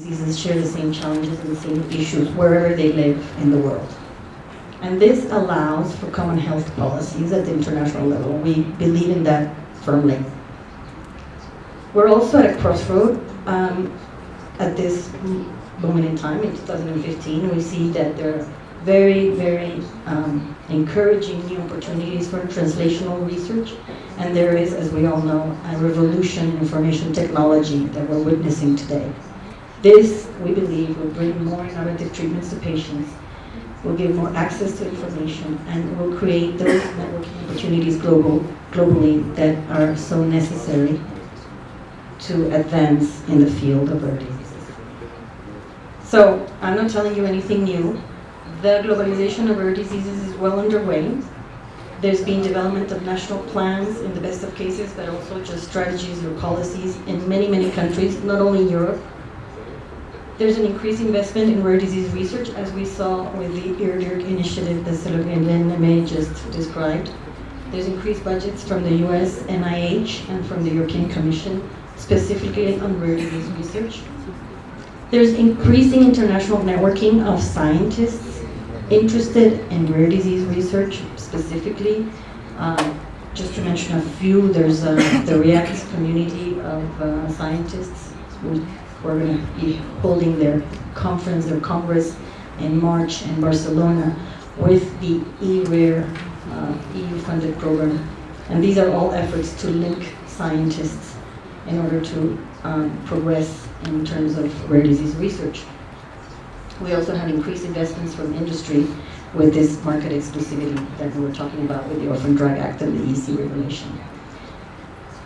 diseases share the same challenges and the same issues wherever they live in the world. And this allows for common health policies at the international level. We believe in that firmly. We're also at a crossroad um, at this moment in time, in 2015. We see that there are very, very um, encouraging new opportunities for translational research. And there is, as we all know, a revolution in information technology that we're witnessing today. This, we believe, will bring more innovative treatments to patients, will give more access to information, and will create those networking opportunities global, globally that are so necessary to advance in the field of rare diseases. So, I'm not telling you anything new. The globalization of rare diseases is well underway. There's been development of national plans in the best of cases, but also just strategies or policies in many, many countries, not only Europe, there's an increased investment in rare disease research, as we saw with the IRDIRC initiative that Ségolène Aymé just described. There's increased budgets from the US NIH and from the European Commission, specifically on rare disease research. There's increasing international networking of scientists interested in rare disease research, specifically. Um, just to mention a few, there's uh, the REACT community of uh, scientists we're going to be holding their conference, their congress in March in Barcelona with the eRare uh, EU-funded program. And these are all efforts to link scientists in order to um, progress in terms of rare disease research. We also have increased investments from industry with this market exclusivity that we were talking about with the Orphan Drug Act and the EC regulation.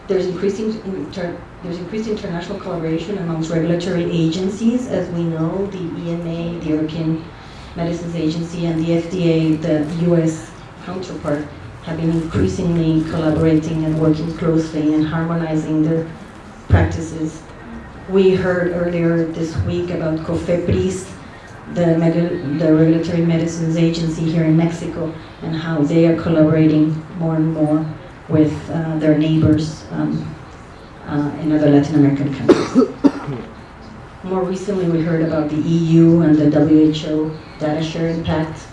There's increasing inter there's increased international collaboration amongst regulatory agencies. As we know, the EMA, the European Medicines Agency, and the FDA, the US counterpart, have been increasingly collaborating and working closely and harmonizing their practices. We heard earlier this week about COFEPRIS, the, the Regulatory Medicines Agency here in Mexico, and how they are collaborating more and more with uh, their neighbors um, uh, in other Latin American countries. More recently, we heard about the EU and the WHO data sharing pact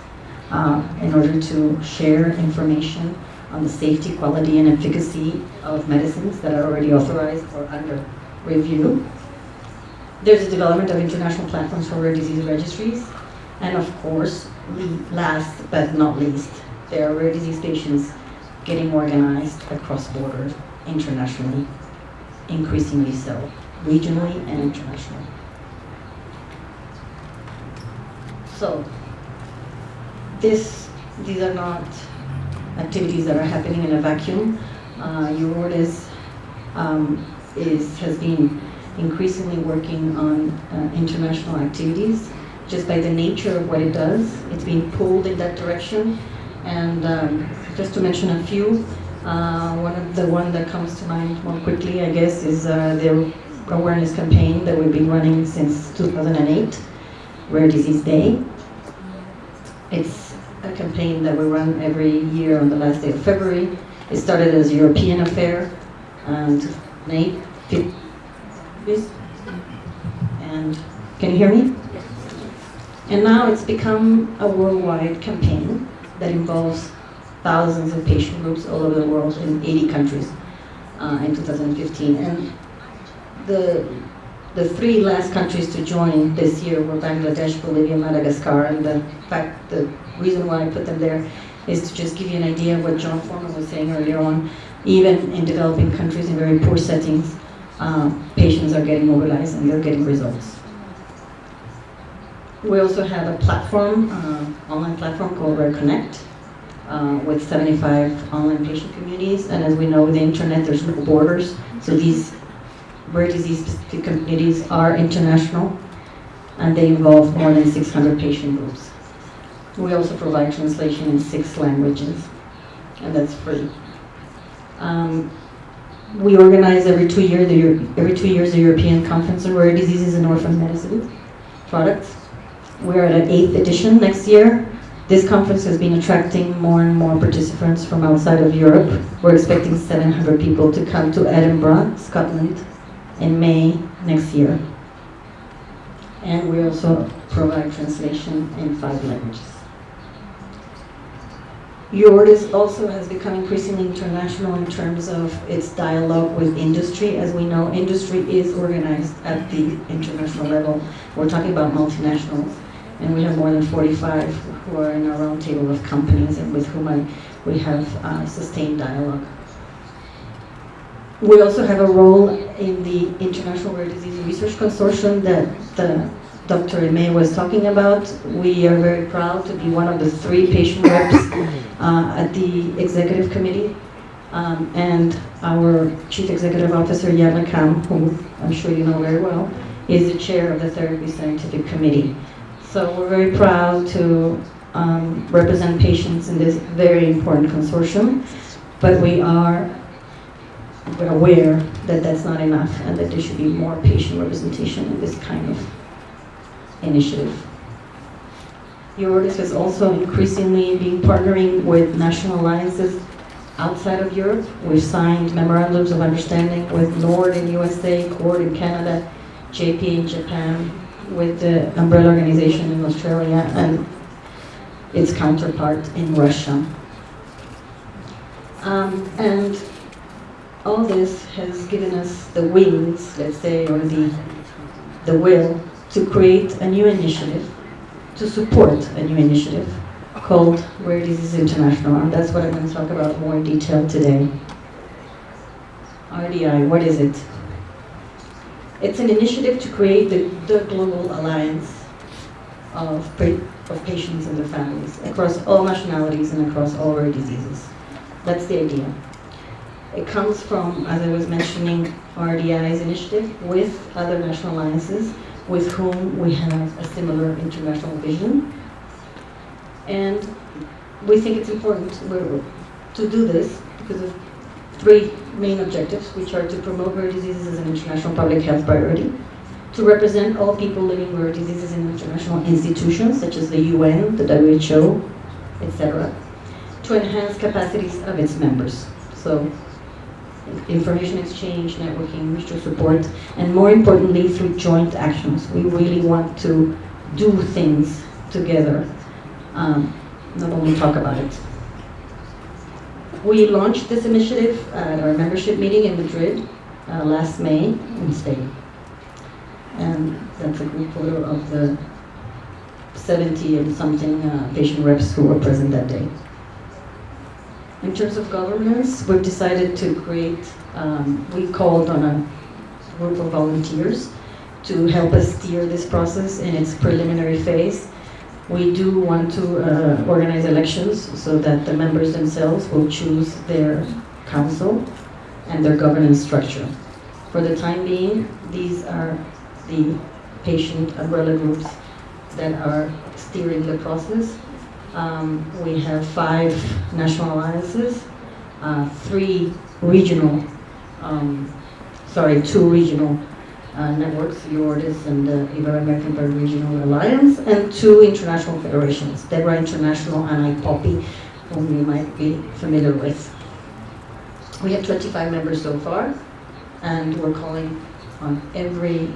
uh, in order to share information on the safety, quality, and efficacy of medicines that are already authorized or under review. There's a development of international platforms for rare disease registries. And of course, last but not least, there are rare disease patients getting organized across borders internationally, increasingly so, regionally and internationally. So, this, these are not activities that are happening in a vacuum. Uh, um, is, has been increasingly working on uh, international activities just by the nature of what it does. It's being pulled in that direction and um, just to mention a few, uh, one of the one that comes to mind more quickly, I guess, is uh, the awareness campaign that we've been running since 2008, Rare Disease Day. It's a campaign that we run every year on the last day of February. It started as a European affair, and Nate, and can you hear me? And now it's become a worldwide campaign that involves thousands of patient groups all over the world in 80 countries uh, in 2015. And the, the three last countries to join this year were Bangladesh, Bolivia, Madagascar, and the fact, the reason why I put them there is to just give you an idea of what John Forman was saying earlier on. Even in developing countries in very poor settings, uh, patients are getting mobilized and they're getting results. We also have a platform, uh, online platform called Rare Connect, uh, with 75 online patient communities. And as we know, with the internet, there's no borders. So these rare disease communities are international, and they involve more than 600 patient groups. We also provide translation in six languages, and that's free. Um, we organize every two years the every two years the European Conference on Rare Diseases and Orphan Medicine products. We're at an eighth edition next year. This conference has been attracting more and more participants from outside of Europe. We're expecting 700 people to come to Edinburgh, Scotland, in May next year. and we also provide translation in five languages. EURORDIS also has become increasingly international in terms of its dialogue with industry. As we know, industry is organized at the international level. We're talking about multinationals, and we have more than 45 who are in our roundtable of companies and with whom I, we have uh, sustained dialogue. We also have a role in the International Rare Disease Research Consortium that the Dr. Aymé was talking about. We are very proud to be one of the three patient reps uh, at the executive committee. Um, and our Chief Executive Officer, Yann Le Cam, who I'm sure you know very well, is the chair of the Therapy Scientific Committee. So we're very proud to um, represent patients in this very important consortium, but we are aware that that's not enough and that there should be more patient representation in this kind of initiative. EURORDIS is also increasingly being partnering with national alliances outside of Europe. We've signed memorandums of understanding with NORD in USA, CORD in Canada, JP in Japan, with the umbrella organization in Australia, and its counterpart in Russia. Um, and all this has given us the wings, let's say, or the, the will to create a new initiative, to support a new initiative called Rare Disease International, and that's what I'm going to talk about more in detail today. RDI, what is it? It's an initiative to create the, the global alliance of, of patients and their families across all nationalities and across all rare diseases. That's the idea. It comes from, as I was mentioning, RDI's initiative with other national alliances with whom we have a similar international vision. And we think it's important to do this because of three main objectives, which are to promote rare diseases as an international public health priority, to represent all people living with rare diseases in international institutions such as the UN, the WHO, etc., to enhance capacities of its members. So information exchange, networking, mutual support, and more importantly, through joint actions. We really want to do things together, um, not only talk about it. We launched this initiative at our membership meeting in Madrid uh, last May in Spain. And that's a group photo of the 70 and something uh, patient reps who were present that day. In terms of governance, we've decided to create, um, we called on a group of volunteers to help us steer this process in its preliminary phase. We do want to uh, organize elections so that the members themselves will choose their council and their governance structure. For the time being, these are the patient umbrella groups that are steering the process um, we have five national alliances, uh, three regional, um, sorry, two regional uh, networks, EURORDIS and the Ibero-American Regional Alliance, and two international federations, DEBRA International and IPOPI, whom you might be familiar with. We have 25 members so far, and we're calling on every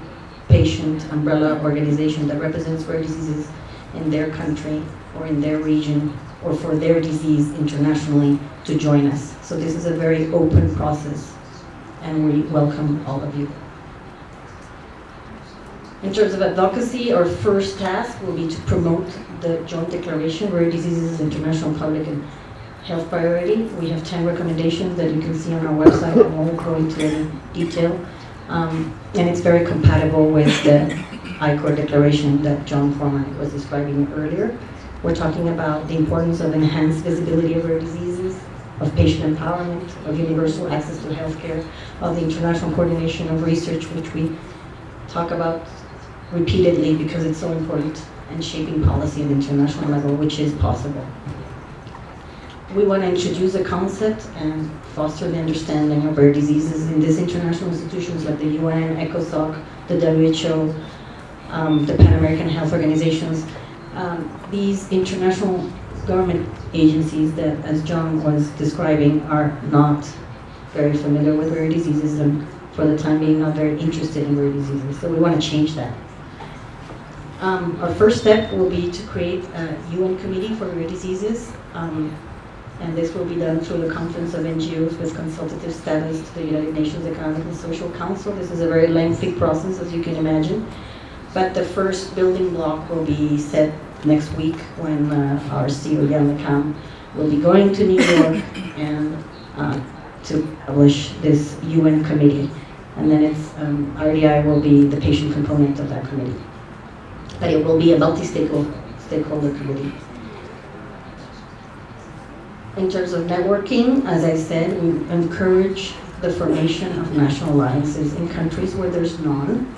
patient umbrella organization that represents rare diseases in their country or in their region or for their disease internationally to join us. So this is a very open process and we welcome all of you. In terms of advocacy, our first task will be to promote the Joint Declaration, Rare Diseases is International Public and Health Priority. We have 10 recommendations that you can see on our website. I won't go into any detail. Um, and it's very compatible with the ICORD declaration that John Forman was describing earlier. We're talking about the importance of enhanced visibility of rare diseases, of patient empowerment, of universal access to healthcare, of the international coordination of research, which we talk about repeatedly because it's so important, and shaping policy at the international level, which is possible. We want to introduce a concept and foster the understanding of rare diseases in these international institutions like the UN, ECOSOC, the WHO, um, the Pan American Health Organizations, um, these international government agencies that, as John was describing, are not very familiar with rare diseases and for the time being not very interested in rare diseases. So we want to change that. Um, our first step will be to create a UN committee for rare diseases. Um, and this will be done through the Conference of NGOs with consultative status to the United Nations Economic and Social Council. This is a very lengthy process, as you can imagine. But the first building block will be set next week when uh, our CEO, Yann Le Cam, will be going to New York and uh, to publish this UN committee. And then it's, um, RDI will be the patient component of that committee. But it will be a multi-stakeholder stakeholder committee. In terms of networking, as I said, we encourage the formation of national alliances in countries where there's none.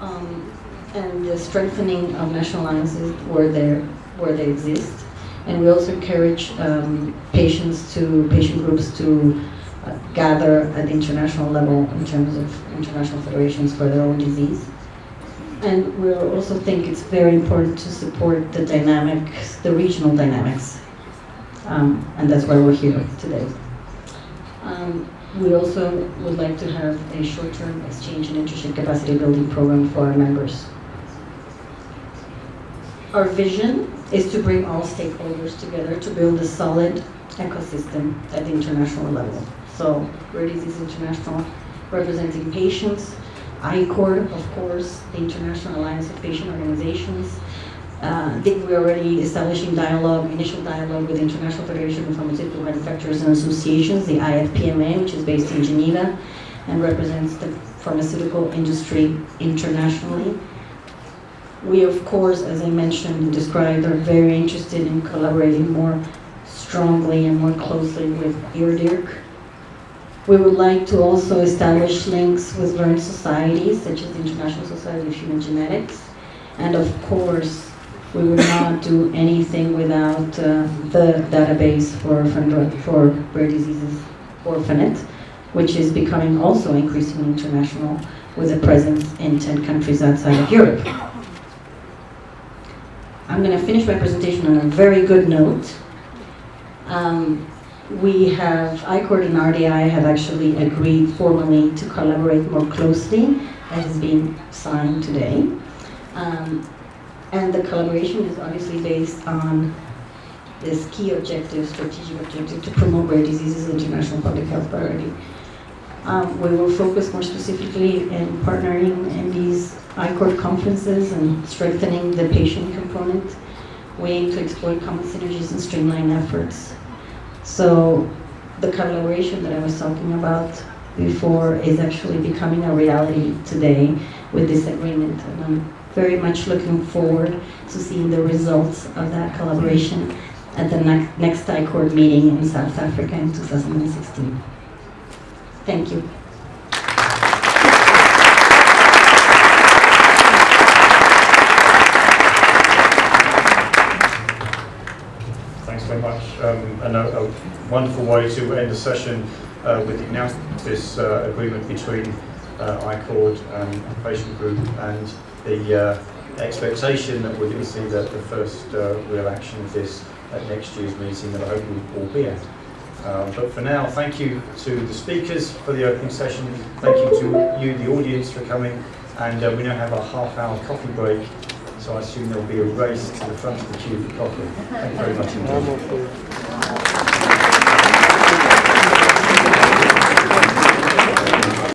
Um, and the strengthening of national alliances where, where they exist. And we also encourage um, patients to, patient groups to uh, gather at the international level in terms of international federations for their own disease. And we also think it's very important to support the dynamics, the regional dynamics. Um, and that's why we're here today. Um, we also would like to have a short-term exchange and internship capacity building program for our members. Our vision is to bring all stakeholders together to build a solid ecosystem at the international level. So Rare Disease International representing patients, ICORD, of course, the International Alliance of Patient Organizations. Uh, I think we're already establishing dialogue, initial dialogue with the International Federation of Pharmaceutical Manufacturers and Associations, the IFPMA, which is based in Geneva and represents the pharmaceutical industry internationally. We, of course, as I mentioned, and described, are very interested in collaborating more strongly and more closely with IRDIRC. We would like to also establish links with learned societies, such as the International Society of Human Genetics. And of course, we would not do anything without uh, the database for, for rare diseases, Orphanet, which is becoming also increasingly international with a presence in 10 countries outside of Europe. I'm going to finish my presentation on a very good note. Um, we have, ICORD and RDI have actually agreed formally to collaborate more closely, as has been signed today. Um, and the collaboration is obviously based on this key objective, strategic objective, to promote rare diseases as international public health priority. Um, we will focus more specifically in partnering in these ICORD conferences and strengthening the patient component. We aim to exploit common synergies and streamline efforts. So the collaboration that I was talking about before is actually becoming a reality today with this agreement. And I'm very much looking forward to seeing the results of that collaboration at the next, next ICORD meeting in South Africa in 2016. Thank you. Um, a, a, wonderful way to end the session uh, with the announcement of this uh, agreement between uh, ICORD and patient group and the uh, expectation that we're going to see the, the first uh, real action of this at next year's meeting that I hope we'll all be at. Um, but for now, thank you to the speakers for the opening session. Thank you to you, the audience, for coming. And uh, we now have a half hour coffee break. So I assume there'll be a race to the front of the queue for coffee. Thank you very much indeed.